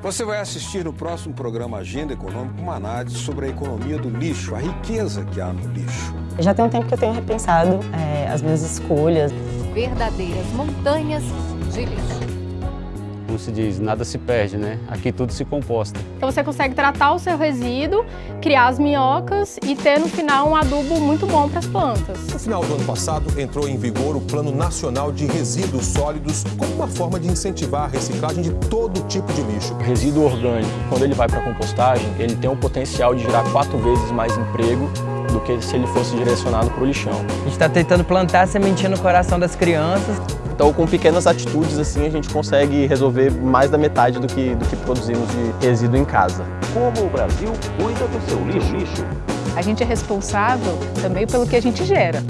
Você vai assistir no próximo programa Agenda Econômica uma análise sobre a economia do lixo, a riqueza que há no lixo. Já tem um tempo que eu tenho repensado é, as minhas escolhas. Verdadeiras montanhas de lixo como se diz, nada se perde, né? Aqui tudo se composta. Então você consegue tratar o seu resíduo, criar as minhocas e ter no final um adubo muito bom para as plantas. No final do ano passado, entrou em vigor o Plano Nacional de Resíduos Sólidos como uma forma de incentivar a reciclagem de todo tipo de lixo. O resíduo orgânico, quando ele vai para a compostagem, ele tem o potencial de gerar quatro vezes mais emprego do que se ele fosse direcionado para o lixão. A gente está tentando plantar a sementinha no coração das crianças. Então, com pequenas atitudes assim, a gente consegue resolver mais da metade do que, do que produzimos de resíduo em casa. Como o Brasil cuida do seu lixo? A gente é responsável também pelo que a gente gera.